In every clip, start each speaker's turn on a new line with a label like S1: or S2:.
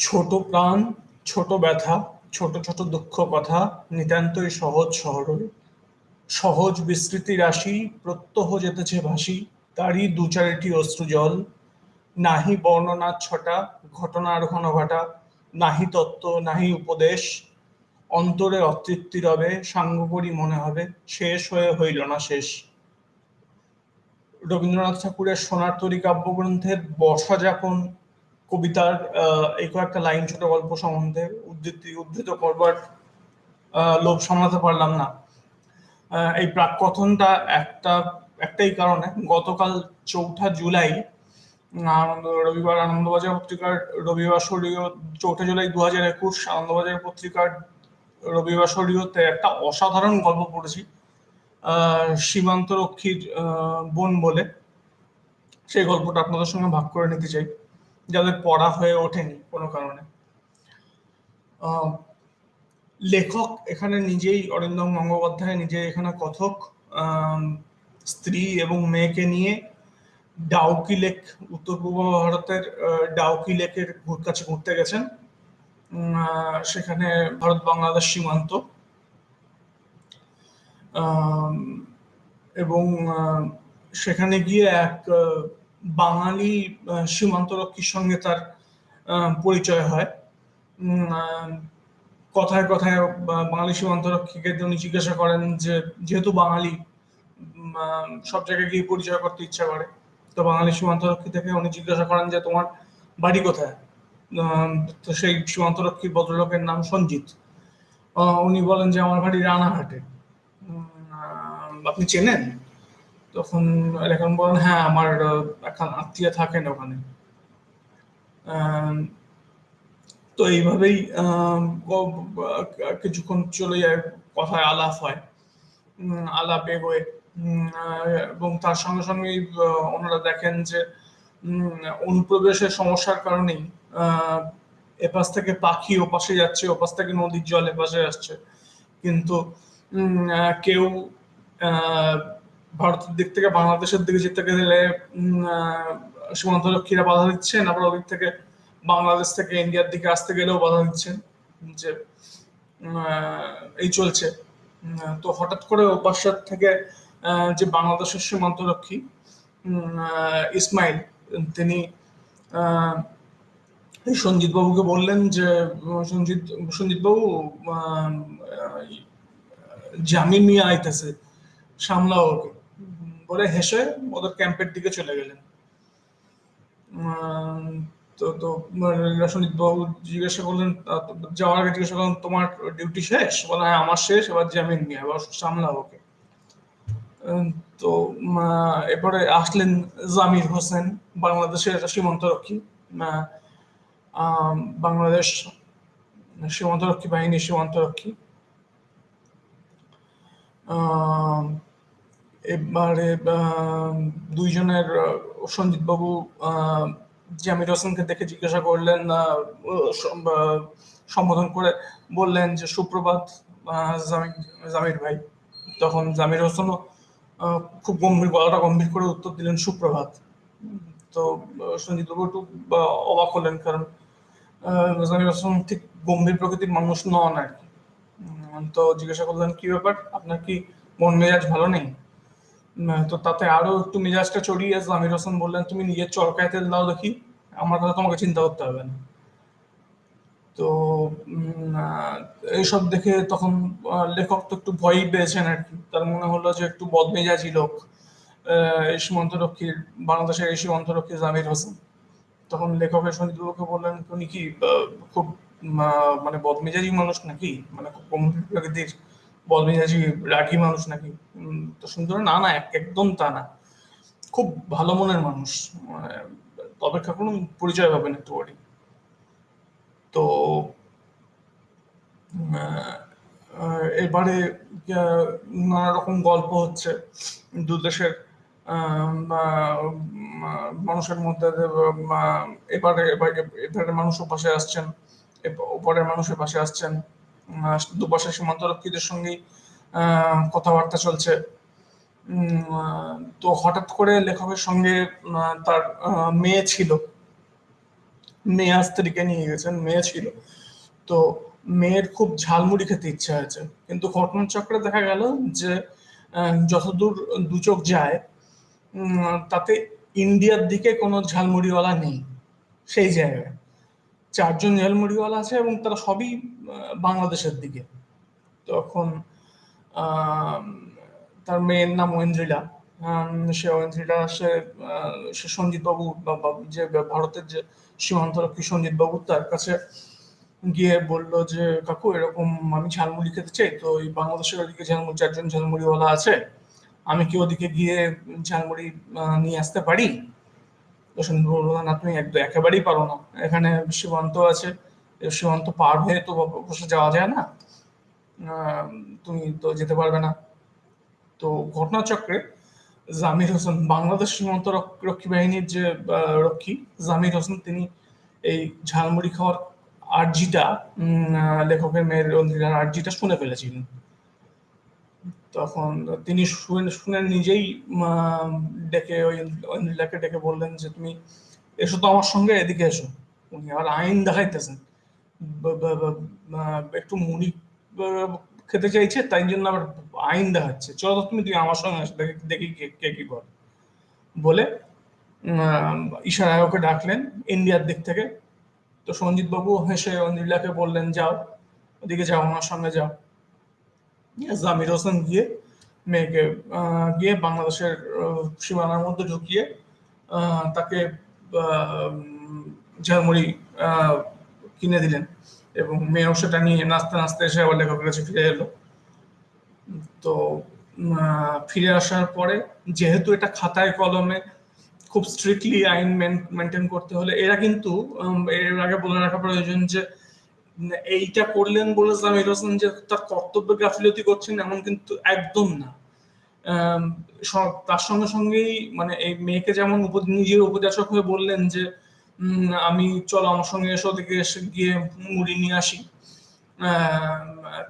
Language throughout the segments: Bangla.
S1: ছোট প্রাণ, ছোট ব্যথা, ছোট ছোট দুঃখ কথা নিতান্তই সহজ সরল। সহজ বিস্মৃতি রাশি, প্রত্যহ যেতেছে ভাসি, তারই দু চারিটি অশ্রু জল। নাহি বর্ণনার ছটা, ঘটনার ঘন ঘটা নাহি তত্ত্ব, নাহি উপদেশ। অন্তরে অতৃপ্তি রবে সাঙ্গ করি মনে হবে, শেষ হয়ে হইল না শেষ। রবীন্দ্রনাথ ঠাকুরের সোনার তরী কাব্যগ্রন্থের বর্ষা যাপন কবিতার এই কয়েকটা লাইন ছোট গল্প সম্বন্ধে উদ্ধৃতি, উদ্ধৃত করবার লোভ সামলাতে পারলাম না। এই প্রাক কথনটা একটা, একটাই কারণে গতকাল চৌঠা জুলাই আনন্দ রবিবার, আনন্দবাজার পত্রিকার রবিবার শরীয় চৌঠা জুলাই দু হাজার একুশ আনন্দবাজার পত্রিকার রবিবার শরীয়তে একটা অসাধারণ গল্প পড়েছি সীমান্তরক্ষীর বোন বলে। সেই গল্পটা আপনাদের সঙ্গে ভাগ করে নিতে চাই। যাদের পড়া হয়ে ওঠেনি কোনো কারণে। লেখক এখানে নিজেই অরিন্দম গঙ্গোপাধ্যায় নিজে এখানে কথক স্ত্রী এবং মেয়েকে নিয়ে ডাউকি লেক উত্তর পূর্ব ভারতের ডাউকি লেকের কাছে ঘুরতে গেছেন। সেখানে ভারত বাংলাদেশ সীমান্ত। এবং সেখানে গিয়ে এক বাঙালি সীমান্তরক্ষীর সঙ্গে তার পরিচয় হয়। কথায় কথায় বাঙালি সীমান্তরক্ষীকে উনি জিজ্ঞাসা করেন যে, যেহেতু বাঙালি সব জায়গায় গিয়ে পরিচয় করতে ইচ্ছা করে, তো বাঙালি সীমান্তরক্ষী থেকে উনি জিজ্ঞাসা করেন যে, তোমার বাড়ি কোথায়? তো সেই সীমান্তরক্ষী ভদ্রলোকের নাম সঞ্জিত। উনি বলেন যে, আমার বাড়ি রানাঘাটে। আপনি চেনেন? তখন এখন বলেন হ্যাঁ আমার এখন আত্মীয় থাকেন ওখানে। তো এইভাবেই কিছুক্ষণ চলে যায়, কথায় আলাপ হয় আলাপ এগোয় এবং তার সঙ্গে সঙ্গেই ওনারা দেখেন যে অনুপ্রবেশের সমস্যার কারণেই এপাশ থেকে পাখি ওপাশে যাচ্ছে, ওপাশ থেকে নদীর জল এপাশে আসছে। কিন্তু কেউ ভারতের দিক থেকে, বাংলাদেশের দিকে যেতে গেলে সীমান্তরক্ষীরা বাধা দিচ্ছেন, আবার ওদিক থেকে বাংলাদেশ থেকে ইন্ডিয়ার দিকে আসতে গেলেও বাধা দিচ্ছেন যে এই চলছে। তো হঠাৎ করে ওপাশার থেকে যে বাংলাদেশের সীমান্তরক্ষী ইসমাইল, তিনি সঞ্জিত বাবুকে বললেন যে, সঞ্জিত সঞ্জিত বাবু জামিন নিয়ে আইতেছে, সামলাও ওকে। বলে হেসে ওদের ক্যাম্পের দিকে চলে গেলেন। তো তো সঞ্জিত বাবু জিজ্ঞাসা করলেন যাওয়ার আগে জিজ্ঞাসা করলেন, তোমার ডিউটি শেষ? বলে হ্যাঁ আমার শেষ, এবার জামিন নিয়ে এবার সামলাও ওকে। তো এরপরে আসলেন জামির হোসেন, বাংলাদেশের সীমান্তরক্ষী বাংলাদেশ সীমান্তরক্ষী বাহিনী সীমান্তরক্ষী। এবারে দুইজনের সঞ্জিত বাবু জামির হোসেনকে দেখে জিজ্ঞাসা করলেন সম্বোধন করে বললেন যে, সুপ্রভাত জামির ভাই। তখন জামির হোসেনও খুব গম্ভীর, গলাটা গম্ভীর করে উত্তর দিলেন, সুপ্রভাত। তো সঞ্জিত বাবু একটু অবাক হলেন কারণ জামির হোসেন ঠিক গম্ভীর প্রকৃতির মানুষ নন আর কি। তো জিজ্ঞাসা করলেন, কি ব্যাপার? আপনার কি মন মেজাজ ভালো নেই? তো তাতে আরও একটু মেজাজটা চড়িয়ে জামির হোসেন বললেন, তুমি নিজের চরকায় তেল দাও দেখি। আমার কথা তোমাকে চিন্তা করতে হবে না। তো এইসব দেখে তখন লেখক তো একটু ভয়ই পেয়েছেন আর কি। তার মনে হলো যে একটু বদমেজাজি লোক এই সীমান্তরক্ষীর বাংলাদেশের এই সীমান্তরক্ষী জামির হোসেন। তখন লেখকের সঞ্জিতবাবুকে বললেন, উনি কি খুব মানে বদমেজাজি মানুষ নাকি? মানে খুব গম্ভীর প্রকৃতির বদমেজাজি রাগি মানুষ নাকি? তো সুন্দর না না একদম তা না। খুব ভালো মনের মানুষ। অপেক্ষা করুন, পরিচয় পাবেন একটু পরে তো এবারে নানা রকম গল্প হচ্ছে। দু দেশের মানুষের মধ্যে এবারে এবারে মানুষও পাশে আসছেন। ওপারের মানুষের পাশে আসছেন। দুপাশে সীমান্তরক্ষীদের সঙ্গে কথাবার্তা চলছে। তো হঠাৎ করে লেখকের সঙ্গে তার মেয়ে ছিল। মেয়ে স্ত্রীকে নিয়ে গেছেন, মেয়ে ছিল। তো মেয়ের খুব ঝালমুড়ি খেতে ইচ্ছা হয়েছে। কিন্তু ঘটনাচক্রে দেখা গেল যে যতদূর দু চোখ যায় তাতে ইন্ডিয়ার দিকে কোনো ঝালমুড়িওয়ালা নেই। সেই জায়গায়। চারজন ঝালমুড়িওয়ালা আছে এবং তারা সবই বাংলাদেশের দিকে। তখন তার মেয়ের নাম ঐন্দ্রিলা। সে ঐন্দ্রিলা, সে সে বাবু যে ভারতের যে সীমান্তরক্ষী সঞ্জিত বাবু তার কাছে গিয়ে বলল যে, কাকু, এরকম আমি ঝালমুড়ি খেতে চাই, তো এই বাংলাদেশের ওদিকে ঝালমুড়ি চারজন ঝালমুড়িওয়ালা আছে। আমি কি ওদিকে গিয়ে ঝালমুড়ি নিয়ে আসতে পারি? তো না তুমি একদম একেবারেই পারো না। এখানে সীমান্ত আছে সীমান্ত পার হয়ে তো বসে যাওয়া যায় না। তুমি তো যেতে পারবে না। তো ঘটনাচক্রে জামির হোসেন, বাংলাদেশ সীমান্ত রক্ষী বাহিনীর যে রক্ষী জামির হোসেন, তিনি এই ঝালমুড়ি খাওয়ার আর্জিটা লেখকের মেয়ের অন্ধিকার আর্জিটা শুনে ফেলেছিলেন। তখন তিনি শুনে শুনে নিজেই ডেকে ওই নীলাকে ডেকে বললেন যে, তুমি এসো তো আমার সঙ্গে, এদিকে এসো। উনি আবার আইন দেখাইতেছেন। একটু মুড়ি খেতে চাইছে, তাই জন্য আবার আইন দেখাচ্ছে। চলো তো তুমি তুমি আমার সঙ্গে আসো, দেখি দেখি কে, কি বল বলে ইশারায় ওকে ডাকলেন ইন্ডিয়ার দিক থেকে। তো সঞ্জিত বাবু হেসে নীলাকে বললেন, যাও, ওদিকে যাও আমার সঙ্গে যাও। জামির হোসেন গিয়ে মেয়েকে গিয়ে বাংলাদেশের সীমানার মধ্যে ঢুকিয়ে তাকে ঝালমুড়ি কিনে দিলেন এবং মেয়েও সেটা নিয়ে নাচতে নাচতে এসে আবার লেখকের কাছে ফিরে এলো। তো ফিরে আসার পরে যেহেতু এটা খাতায় কলমে খুব স্ট্রিক্টলি আইন মেনটেন করতে হলে, এরা কিন্তু এর আগে বলে রাখা প্রয়োজন যে এইটা করলেন বলে জামির হোসেন যে তার কর্তব্য গাফিলতি করছেন এমন কিন্তু একদম না। তার সঙ্গে সঙ্গেই মানে এই মেয়েকে যেমন নিজের উপদেশক হয়ে বললেন যে আমি চলো আমার সঙ্গে এসো দিকে এসে গিয়ে মুড়ি নিয়ে আসি।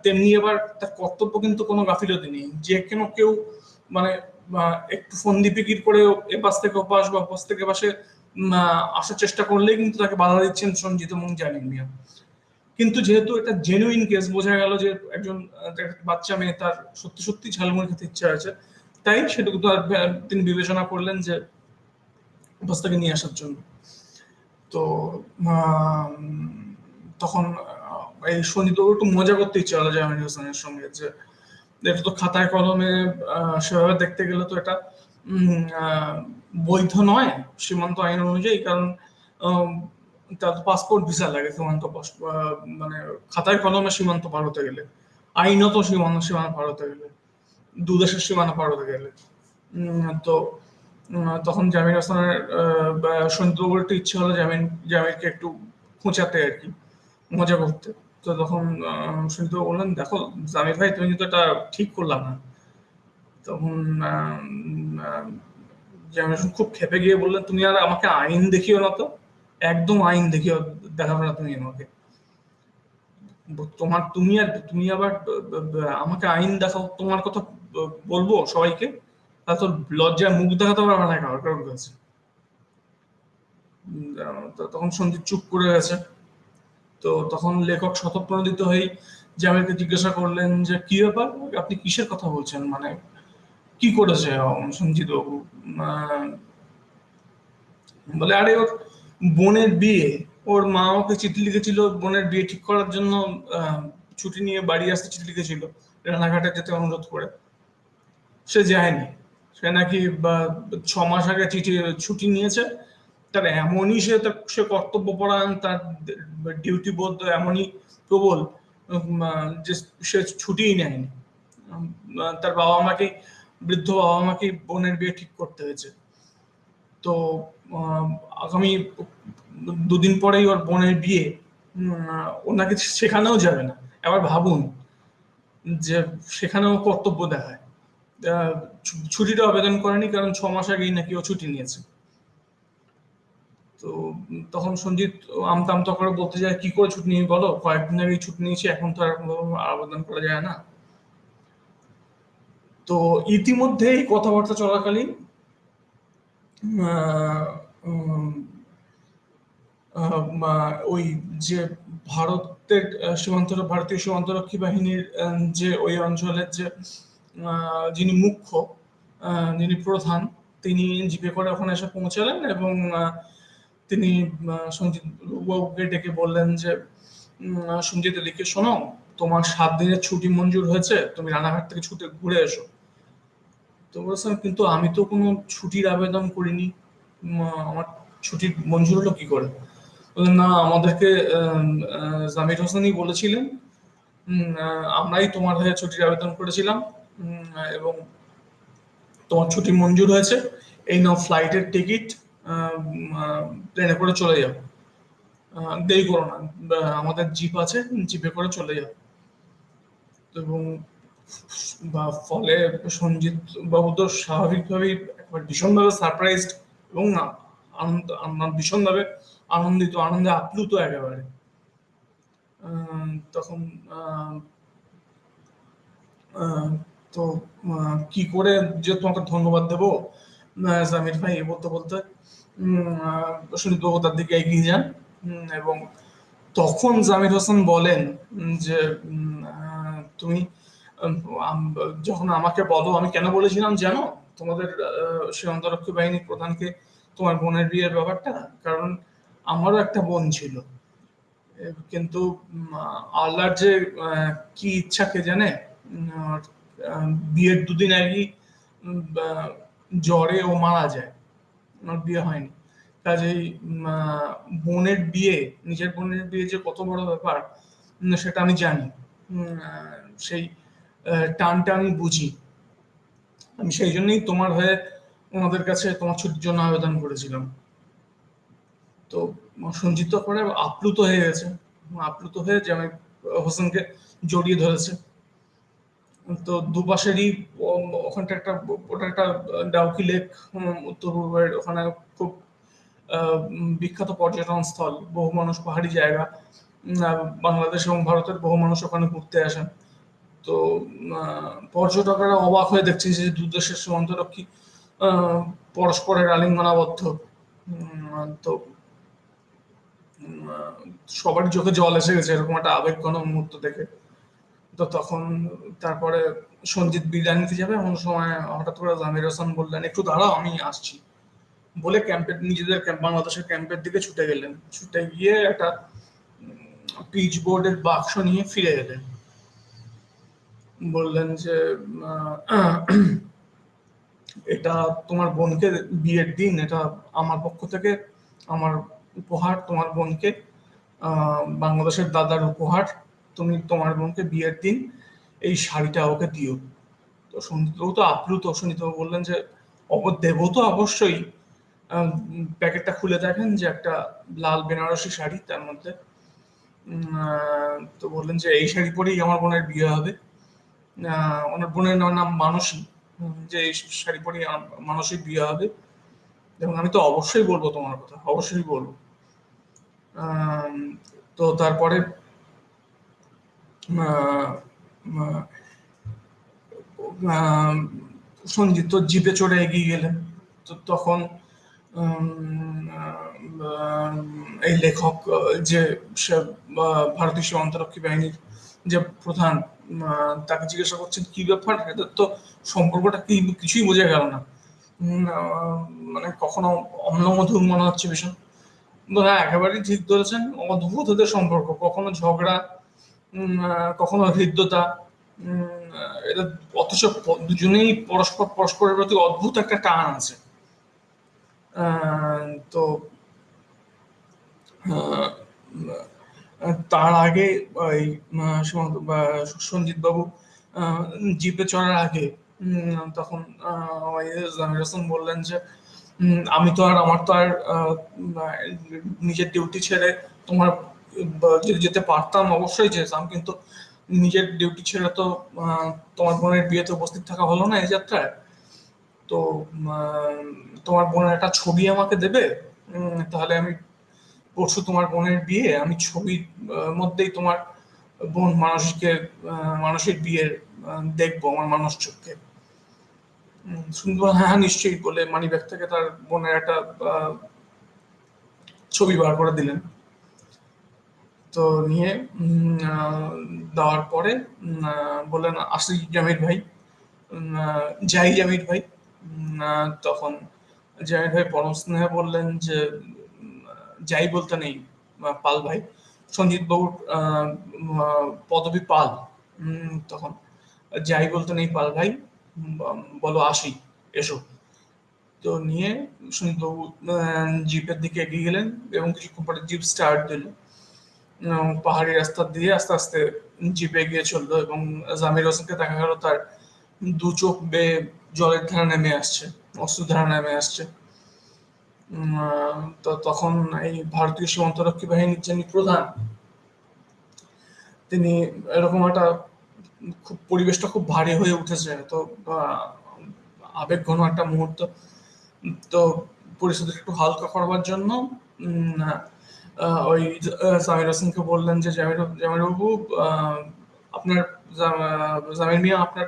S1: তেমনি এবার তার কর্তব্য কিন্তু কোনো গাফিলতি নেই। যে কেন কেউ মানে একটু ফন্দি পিকির করে পাশ থেকে ওপাশ বা পাশ থেকে পাশে আসার চেষ্টা করলেই কিন্তু তাকে বাধা দিচ্ছেন সঞ্জিত এবং জানিন মিয়া। কিন্তু যেহেতু এটা জেনুইন কেস বোঝা গেল যে একজন বাচ্চা মেয়ে, তার সত্যি সত্যি ঝালমুড়ি খেতে ইচ্ছা আছে, তাই সেটুকু তো আর তিনি বিবেচনা করলেন যে অবস্থাকে নিয়ে আসার জন্য। তো তখন এই সঞ্জিত একটু মজা করতে ইচ্ছা হলো জাহাঙ্গীর হোসেনের সঙ্গে যে, এটা তো খাতায় কলমে সেভাবে দেখতে গেলে তো এটা বৈধ নয় সীমান্ত আইন অনুযায়ী, কারণ তার পাসপোর্ট ভিসা লাগে সীমান্ত মানে খাতায় কলমে সীমান্ত পার হতে গেলে, আইনত সীমান্ত সীমানা পার হতে গেলে, দু দেশের সীমানা পার হতে গেলে। তো তখন জামির হাসানের একটু ইচ্ছে হলো জামিন জামিরকে একটু খোঁচাতে আর কি, মজা করতে। তো তখন সৌন্দর্য বললেন, দেখো জামির ভাই, তুমি কিন্তু এটা ঠিক করলাম না। তখন জামির খুব খেপে গিয়ে বললেন, তুমি আর আমাকে আইন দেখিও না তো। একদম আইন দেখিও দেখাবে না তুমি আমাকে। তোমার, তুমি আর, তুমি আবার আমাকে আইন দেখাও, তোমার কথা বলব সবাইকে? তা তো লজ্জায় মুখ দেখাতে পারবে না কারোর কাছে তখন সন্দীপ চুপ করে গেছে। তো তখন লেখক শতপ্রণোদিত হয়ে জামিরকে জিজ্ঞাসা করলেন যে, কি ব্যাপার? আপনি কিসের কথা বলছেন? মানে কি করেছে সঞ্জিত বাবু বলে, আরে, ওর বোনের বিয়ে, ওর মা ওকে চিঠি লিখেছিল বোনের বিয়ে ঠিক করার জন্য ছুটি নিয়ে বাড়ি আসতে চিঠি লিখেছিল, রানাঘাটে যেতে অনুরোধ করে। সে যায়নি। সে নাকি ছ মাস আগে চিঠি ছুটি নিয়েছে। তার এমনই সে তার, সে কর্তব্য পরায়ণ তার ডিউটি বোধ এমনই প্রবল যে সে ছুটিই নেয়নি। তার বাবা মাকে বৃদ্ধ বাবা মাকে বোনের বিয়ে ঠিক করতে হয়েছে। তো আগামী দুদিন পরেই ওর বোনের বিয়ে ওনাকে সেখানেও যাবে না। এবার ভাবুন যে সেখানেও কর্তব্য দেখায়। ছুটিটা আবেদন করেনি, কারণ ছ মাস আগেই নাকি ও ছুটি নিয়েছে। তো, তখন সঞ্জিত আমতা আমতা করে বলতে যায়, কি করে ছুটি নিয়ে বলো? কয়েকদিন আগেই ছুটি নিয়েছি, এখন তো আর আবেদন করা যায় না। তো ইতিমধ্যে এই কথাবার্তা চলাকালীন ওই যে ভারতের সীমান্ত, ভারতীয় সীমান্তরক্ষী বাহিনীর যে ওই অঞ্চলের যে যিনি মুখ্য যিনি প্রধান, তিনি জিপে করে ওখানে এসে পৌঁছালেন এবং তিনি সঞ্জিত বাবুকে ডেকে বললেন যে সঞ্জিত এদিকে শোনো, তোমার সাত দিনের ছুটি মঞ্জুর হয়েছে, তুমি রানাঘাট থেকে ছুটে ঘুরে এসো। তো বলছেন কিন্তু আমি তো কোনো ছুটির আবেদন করিনি। আমার ছুটির মঞ্জুর হলো কি করে? না, আমাদেরকে জামির হোসেনই বলেছিলেন। আমরাই তোমার হয়ে ছুটির আবেদন করেছিলাম। এবং তোমার ছুটি মঞ্জুর হয়েছে। এই নাও ফ্লাইটের টিকিট প্লেনে করে চলে যাও। দেরি করো না। আমাদের জিপ আছে, জিপে করে চলে যাও। এবং বা ফলে সঞ্জিত বাবু তো স্বাভাবিকভাবেই একবার ভীষণভাবে সারপ্রাইজড এবং আনন্দ ভীষণভাবে আনন্দিত, আনন্দে আপ্লুত একেবারে। তখন তো কি করে যে তোমাকে ধন্যবাদ দেবো? জামির ভাই, এ বলতে বলতে সুনীত বাবু তার দিকে এগিয়ে যান এবং তখন জামির হোসেন বলেন যে তুমি যখন আমাকে বলো, আমি কেন বলেছিলাম জানো? তোমাদের সীমান্তরক্ষী বাহিনী প্রধানকে তোমার বোনের বিয়ের ব্যাপারটা? কারণ আমারও একটা বোন ছিল। কিন্তু আল্লাহর যে কি ইচ্ছা কে জানে? বিয়ের দুদিন আগেই জ্বরে ও মারা যায়। আমার বিয়ে হয়নি। কাজেই বোনের বিয়ে, নিজের বোনের বিয়ে যে কত বড় ব্যাপার সেটা আমি জানি। সেই টানটা আমি বুঝি। আমি সেই জন্যই তোমার হয়ে ওনাদের কাছে তোমার ছুটির জন্য আবেদন করেছিলাম। তো সঞ্জিত পরে আপ্লুত হয়ে গেছে। আপ্লুত হয়ে জামাই হোসেনকে জড়িয়ে ধরেছে। তো দুপাশেরই ওখানটা একটা, ওটা একটা ডাউকি লেক উত্তর পূর্বের ওখানে খুব বিখ্যাত পর্যটন স্থল, বহু মানুষ পাহাড়ি জায়গা বাংলাদেশ এবং ভারতের বহু মানুষ ওখানে ঘুরতে আসেন। তো পর্যটকরা অবাক হয়ে দেখছে যে দু দেশের সীমান্তরক্ষী পরস্পরের আলিঙ্গনাবদ্ধ। তো সবার চোখে জল এসে গেছে, এরকম একটা আবেগঘন মুহূর্ত দেখে। তো তখন তারপরে সঞ্জিত বিদায় নিতে যাবে, এমন সময় হঠাৎ করে জামির হাসান বললেন, একটু দাঁড়াও, আমি আসছি। বলে ক্যাম্পের, নিজেদের ক্যাম্প, বাংলাদেশের ক্যাম্পের দিকে ছুটে গেলেন। ছুটে গিয়ে একটা পিচ বোর্ডের বাক্স নিয়ে ফিরে এলেন। বললেন যে এটা তোমার বোনকে বিয়ের দিন, এটা আমার পক্ষ থেকে আমার উপহার, তোমার বোনকে বাংলাদেশের দাদার উপহার, তুমি তোমার বোনকে বিয়ের দিন এই শাড়িটা ওকে দিও। তো সন্দীপবাবু তো আপ্লুত সন্দীপবাবু বললেন যে অপর দেব তো অবশ্যই। প্যাকেটটা খুলে দেখেন যে একটা লাল বেনারসি শাড়ি, তার মধ্যে তো বললেন যে, এই শাড়ি পরেই আমার বোনের বিয়ে হবে। ওনার বোনের নাম মানসী যে এই শাড়ি পরেই মানসী বিয়ে হবে। এবং আমি তো অবশ্যই বলব তোমার কথা, অবশ্যই বলব। তো তারপরে সঞ্জিত তো জিপে চড়ে এগিয়ে গেলেন। তো তখন এই লেখক যে ভারতীয় সীমান্তরক্ষী বাহিনীর যে প্রধান তাকে জিজ্ঞাসা করছেন, কি ব্যাপার? এদের তো সম্পর্কটা কি কিছুই বোঝা গেল না। মানে কখনো অম্লমধুর মনে হচ্ছে ভীষণ। হ্যাঁ একেবারেই ঠিক ধরেছেন, অদ্ভুত ওদের সম্পর্ক। কখনো ঝগড়া কখনো হৃদ্যতা এটা অথচ দুজনেই পরস্পর, পরস্পরের প্রতি অদ্ভুত একটা টান আছে। তো তার আগে ওই সঞ্জিত বাবু জিপে চড়ার আগে তখন জামির হাসান বললেন যে আমি তো আর, আমার তো আর নিজের ডিউটি ছেড়ে তোমার যেতে পারতাম অবশ্যই যেতাম, কিন্তু নিজের ডিউটি ছেড়ে তো তোমার বোনের বিয়েতে উপস্থিত থাকা হলো না এই যাত্রায়। তো তোমার বোনের একটা ছবি আমাকে দেবে তাহলে আমি পরশু তোমার বোনের বিয়ে আমি ছবির মধ্যেই তোমার বোন মানসিকে মানসিক বিয়ের দেখব আমার মানুষ চোখকে। শুনব হ্যাঁ, হ্যাঁ নিশ্চয়ই বলে মানি ব্যাগ থেকে তার বোনের একটা ছবি বার করে দিলেন। তো নিয়ে দেওয়ার পরে বললেন আসি জামির ভাই। যাই জামির ভাই। তখন জামির ভাই পরম স্নেহে বললেন যে যাই বলতে নেই পাল ভাই। সঞ্জিত বাবুর পদবী পাল। তখন যাই বলতে নেই পাল ভাই বলো আসি, এসো। তো নিয়ে সঞ্জিতবাবু জিপের দিকে এগিয়ে গেলেন এবং কিছুক্ষণ পরে জিপ স্টার্ট দিল। পাহাড়ি রাস্তা দিয়ে আস্তে আস্তে জিপে গিয়ে চলল এবং জামির হোসেনকে দেখা গেল তার দু চোখ বেয়ে জলের ধারা নেমে আসছে অস্ত্র ধারা নেমে আসছে। তো তখন এই ভারতীয় সীমান্তরক্ষী বাহিনীর যিনি প্রধান, তিনি এরকম একটা খুব পরিবেশটা খুব ভারী হয়ে উঠেছে। তো আবেগ ঘন একটা মুহূর্ত। তো পরিস্থিতি একটু হালকা করবার জন্য ওই জামির হোসেনকে বললেন যে, জামির বাবু আপনার জামির মিয়া, আপনার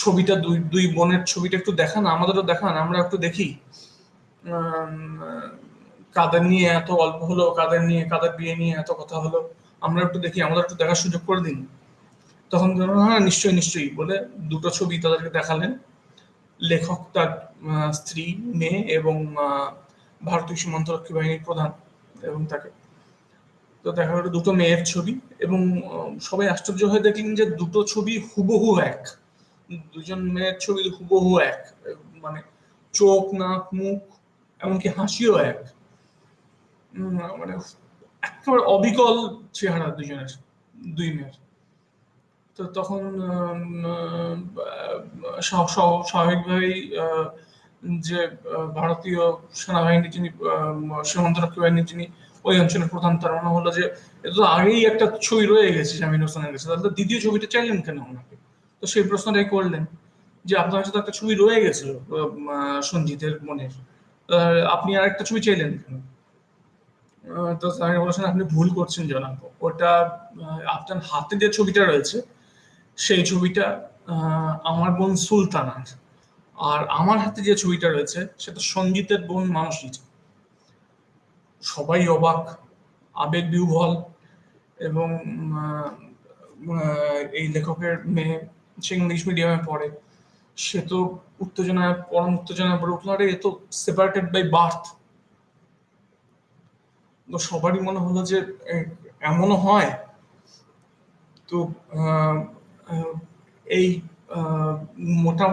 S1: ছবিটা, দুই দুই বোনের ছবিটা একটু দেখান, আমাদেরও দেখান, আমরা একটু দেখি। কাদের নিয়ে এত অল্প হলো, কাদের নিয়ে, কাদের বিয়ে নিয়ে এত কথা হলো, আমরা একটু দেখি আমাদের একটু দেখার সুযোগ করে দিন। তখন হ্যাঁ নিশ্চয়ই নিশ্চয়ই বলে দুটো ছবি তাদেরকে দেখালেন। লেখক তার স্ত্রী, মেয়ে এবং ভারতীয় সীমান্তরক্ষী বাহিনীর প্রধান এবং তাকে। তো দেখা গেল দুটো মেয়ের ছবি এবং সবাই আশ্চর্য হয়ে দেখলেন যে দুটো ছবি হুবহু এক। দুজন মেয়ের ছবি হুবহু এক। মানে চোখ, নাক, মুখ এমনকি হাসিও এক। মানে একেবারে অবিকল চেহারা দুজনের দুই মেয়ের তো তখন স্বাভাবিকভাবেই যে ভারতীয় সেনাবাহিনী যিনি সীমান্তরক্ষী বাহিনীর যিনি ওই অঞ্চলের প্রধান, তার মনে হলো যে এটা তো আগেই একটা ছবি রয়ে গেছে জামিন হোসেনের কাছে। তাহলে দ্বিতীয় ছবিটা চাইলেন কেন ওনাকে? তো সেই প্রশ্নটাই করলেন যে, আপনার তো একটা ছবি রয়ে গেছিল সঞ্জিতের মনের। আপনি আর একটা ছবি চাইলেন তো স্যার বলেছেন আপনি ভুল করছেন জনাব। ওটা আপনার হাতে যে ছবিটা রয়েছে, সেই ছবিটা আমার বোন সুলতানার। আর আমার হাতে যে ছবিটা রয়েছে, সেটা সঞ্জিতের বোন মানসীর সবাই অবাক, আবেগ বিহ্বল এবং এই লেখকের মেয়ে সে ইংলিশ মিডিয়ামে পড়ে। সে তো উত্তেজনায়, পরম উত্তেজনায় পড়ে উঠল। আরে, এ তো সেপারেটেড বাই বার্থ তো সবারই মনে হলো যে এমনও হয়। তো এই মোটা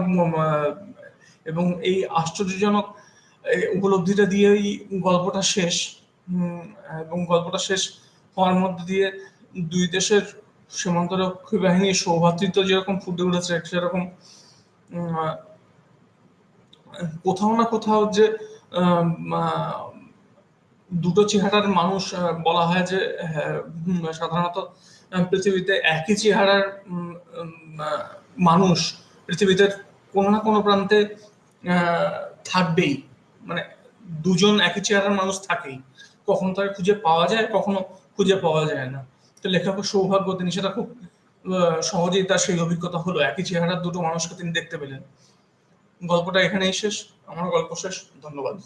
S1: এবং এই আশ্চর্যজনক উপলব্ধিটা দিয়েই গল্পটা শেষ। এবং গল্পটা শেষ হওয়ার মধ্যে দিয়ে দুই দেশের সীমান্তরক্ষী বাহিনীর সৌভাতৃত্ব যেরকম ফুটে উঠেছে, সেরকম কোথাও না কোথাও যে দুটো চেহারার মানুষ বলা হয় যে সাধারণত পৃথিবীতে একই চেহারার মানুষ পৃথিবীতে কোনো না কোনো প্রান্তে থাকবেই। মানে দুজন একই চেহারার মানুষ থাকেই। কখনো তাকে খুঁজে পাওয়া যায়, কখনো খুঁজে পাওয়া যায় না। তো লেখকের সৌভাগ্য, তিনি সেটা খুব সহজেই তার সেই অভিজ্ঞতা হলো। একই চেহারার দুটো মানুষকে তিনি দেখতে পেলেন। গল্পটা এখানেই শেষ। আমার গল্প শেষ। ধন্যবাদ।